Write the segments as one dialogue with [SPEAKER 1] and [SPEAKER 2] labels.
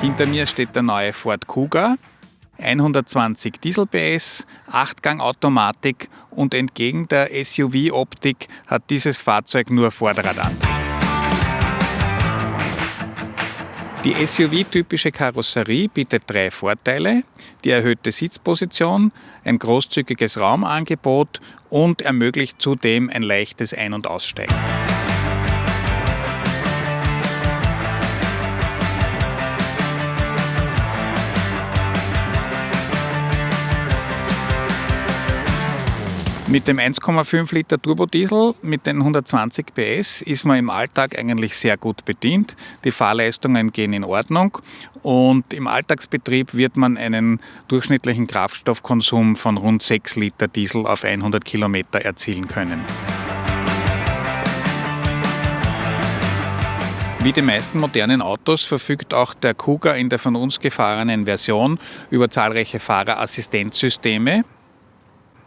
[SPEAKER 1] Hinter mir steht der neue Ford Kuga. 120 Diesel PS, 8-Gang-Automatik und entgegen der SUV-Optik hat dieses Fahrzeug nur Vorderradantrieb. Die SUV-typische Karosserie bietet drei Vorteile. Die erhöhte Sitzposition, ein großzügiges Raumangebot und ermöglicht zudem ein leichtes Ein- und Aussteigen. Mit dem 1,5 Liter Turbodiesel mit den 120 PS ist man im Alltag eigentlich sehr gut bedient. Die Fahrleistungen gehen in Ordnung und im Alltagsbetrieb wird man einen durchschnittlichen Kraftstoffkonsum von rund 6 Liter Diesel auf 100 Kilometer erzielen können. Wie die meisten modernen Autos verfügt auch der Kuga in der von uns gefahrenen Version über zahlreiche Fahrerassistenzsysteme.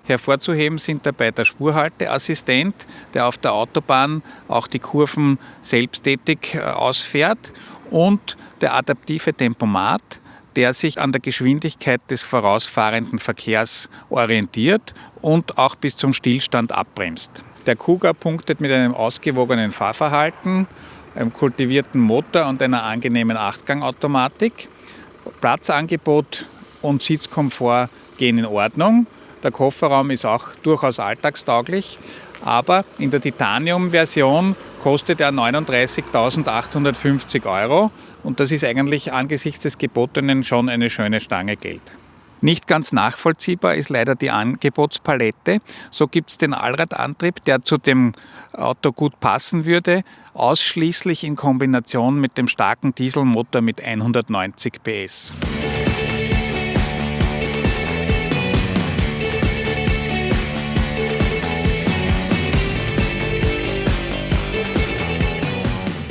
[SPEAKER 1] Hervorzuheben sind dabei der Spurhalteassistent, der auf der Autobahn auch die Kurven selbsttätig äh, ausfährt und der adaptive Tempomat, der sich an der Geschwindigkeit des vorausfahrenden Verkehrs orientiert und auch bis zum Stillstand abbremst. Der Kuga punktet mit einem ausgewogenen Fahrverhalten, einem kultivierten Motor und einer angenehmen Achtgangautomatik. Platzangebot und Sitzkomfort gehen in Ordnung. Der Kofferraum ist auch durchaus alltagstauglich, aber in der Titanium-Version kostet er 39.850 Euro und das ist eigentlich angesichts des Gebotenen schon eine schöne Stange Geld. Nicht ganz nachvollziehbar ist leider die Angebotspalette. So gibt es den Allradantrieb, der zu dem Auto gut passen würde, ausschließlich in Kombination mit dem starken Dieselmotor mit 190 PS.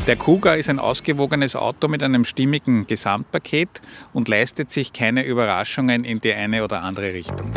[SPEAKER 1] Der Kuga ist ein ausgewogenes Auto mit einem stimmigen Gesamtpaket und leistet sich keine Überraschungen in die eine oder andere Richtung.